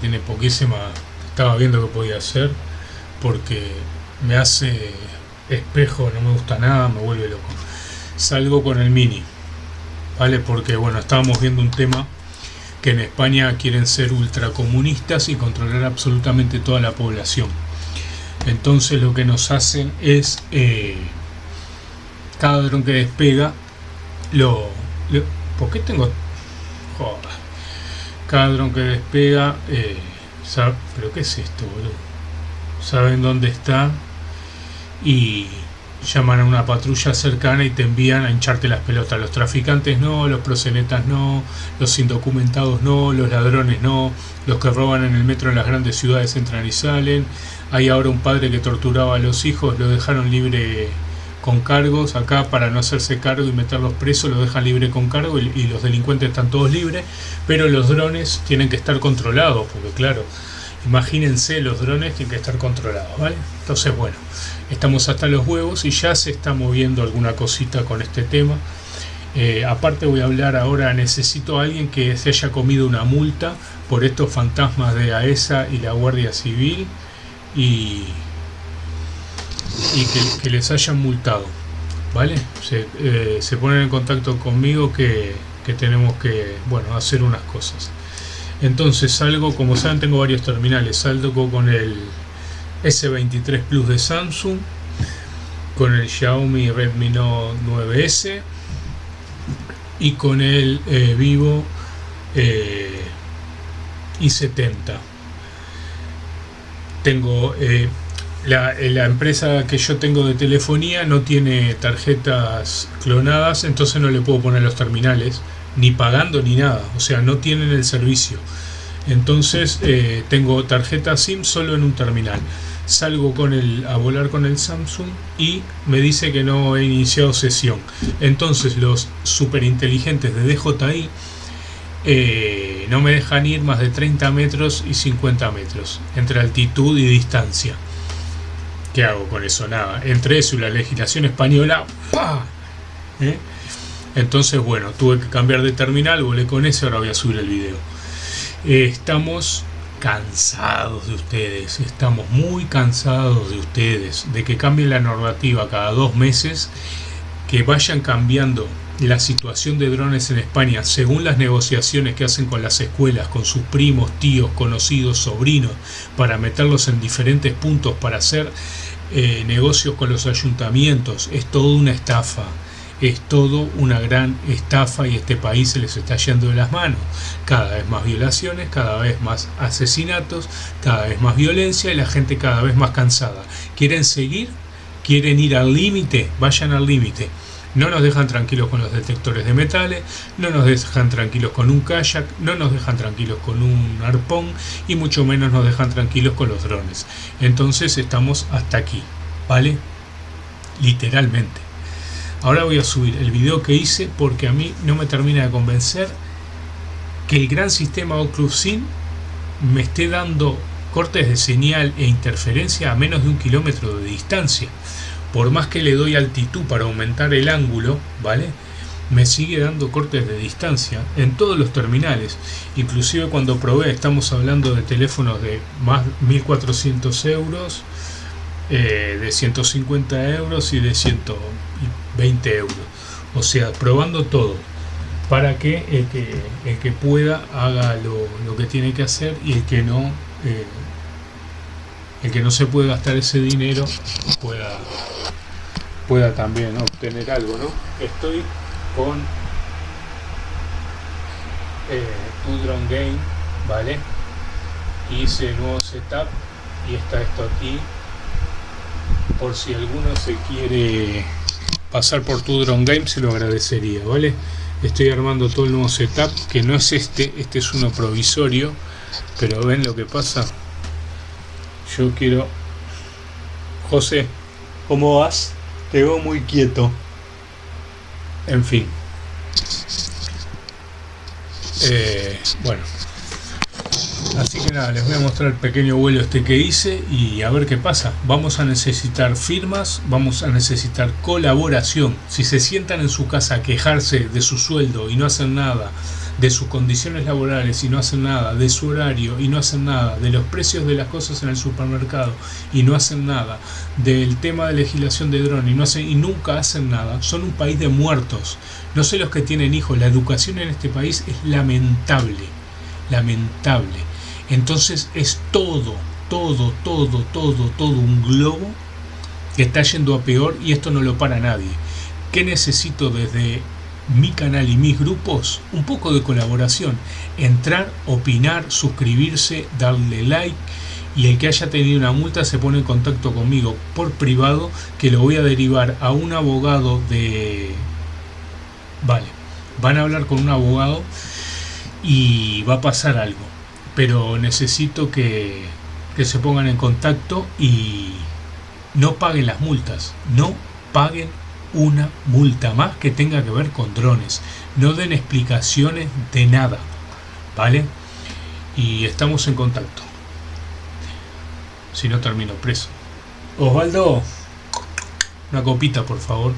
tiene poquísima, estaba viendo que podía hacer, porque me hace espejo, no me gusta nada, me vuelve loco. Salgo con el mini, ¿vale? Porque bueno, estábamos viendo un tema que en España quieren ser ultracomunistas y controlar absolutamente toda la población. Entonces lo que nos hacen es eh, cada dron que despega lo, ¿por qué tengo joder, cada que despega eh, pero qué es esto boludo saben dónde está y llaman a una patrulla cercana y te envían a hincharte las pelotas. Los traficantes no, los prosenetas no, los indocumentados no, los ladrones no, los que roban en el metro en las grandes ciudades entran y salen. Hay ahora un padre que torturaba a los hijos, lo dejaron libre con cargos acá para no hacerse cargo y meterlos presos, lo dejan libre con cargo y, y los delincuentes están todos libres, pero los drones tienen que estar controlados, porque claro, imagínense los drones tienen que estar controlados, ¿vale? Entonces bueno, estamos hasta los huevos y ya se está moviendo alguna cosita con este tema. Eh, aparte voy a hablar ahora, necesito a alguien que se haya comido una multa por estos fantasmas de AESA y la Guardia Civil y, y que, les hayan multado. ¿Vale? Se, eh, se ponen en contacto conmigo que, que tenemos que bueno, hacer unas cosas. Entonces salgo, como saben tengo varios terminales, salgo con el S23 Plus de Samsung, con el Xiaomi Redmi Note 9S y con el eh, Vivo eh, i70. Tengo eh, la, empresa que yo tengo de telefonía no tiene tarjetas clonadas, entonces no le puedo poner los terminales, ni pagando ni nada, o sea, no tienen el servicio. Entonces tengo tarjeta SIM solo en un terminal salgo con el, a volar con el Samsung y me dice que no he iniciado sesión. Entonces los super inteligentes de DJI eh, no me dejan ir más de 30 metros y 50 metros entre altitud y distancia. ¿Qué hago con eso? Nada. Entre eso y la legislación española, ¿Eh? Entonces, bueno, tuve que cambiar de terminal, volé con ese, ahora voy a subir el video. Eh, estamos cansados de ustedes, estamos muy cansados de ustedes, de que cambie la normativa cada dos meses, que vayan cambiando la situación de drones en España según las negociaciones que hacen con las escuelas, con sus primos, tíos, conocidos, sobrinos, para meterlos en diferentes puntos para hacer eh, negocios con los ayuntamientos, es toda una estafa es todo una gran estafa y este país se les está yendo de las manos. Cada vez más violaciones, cada vez más asesinatos, cada vez más violencia y la gente cada vez más cansada. ¿Quieren seguir? ¿Quieren ir al límite? Vayan al límite. No nos dejan tranquilos con los detectores de metales, no nos dejan tranquilos con un kayak, no nos dejan tranquilos con un arpón y mucho menos nos dejan tranquilos con los drones. Entonces estamos hasta aquí, ¿vale? Literalmente. Ahora voy a subir el video que hice porque a mí no me termina de convencer que el gran sistema Occlusion me esté dando cortes de señal e interferencia a menos de un kilómetro de distancia. Por más que le doy altitud para aumentar el ángulo, ¿vale? Me sigue dando cortes de distancia en todos los terminales. Inclusive cuando probé, estamos hablando de teléfonos de más 1400 euros, eh, de 150 euros y de 120 euros. O sea, probando todo para que el que, el que pueda haga lo, que tiene que hacer y el que no eh, el que no se puede gastar ese dinero pueda pueda también obtener algo ¿no? estoy con eh, Udron Game vale hice el nuevo setup y está esto aquí. Por si alguno se quiere pasar por tu drone game se lo agradecería vale estoy armando todo el nuevo setup que no es este este es uno provisorio pero ven lo que pasa yo quiero José ¿cómo vas? te veo muy quieto en fin eh, bueno Así que nada, les voy a mostrar el pequeño vuelo este que hice y a ver qué pasa. Vamos a necesitar firmas, vamos a necesitar colaboración. Si se sientan en su casa a quejarse de su sueldo y no hacen nada, de sus condiciones laborales y no hacen nada, de su horario y no hacen nada, de los precios de las cosas en el supermercado y no hacen nada, del tema de legislación de dron y no hacen y nunca hacen nada, son un país de muertos. No sé los que tienen hijos, la educación en este país es lamentable, lamentable. Entonces es todo, todo, todo, todo, todo un globo que está yendo a peor y esto no lo para nadie. ¿Qué necesito desde mi canal y mis grupos? Un poco de colaboración. Entrar, opinar, suscribirse, darle like y el que haya tenido una multa se pone en contacto conmigo por privado que lo voy a derivar a un abogado de... Vale, van a hablar con un abogado y va a pasar algo. Pero necesito que, que se pongan en contacto y no paguen las multas. No paguen una multa más que tenga que ver con drones. No den explicaciones de nada. ¿Vale? Y estamos en contacto. Si no termino preso. Osvaldo, una copita por favor.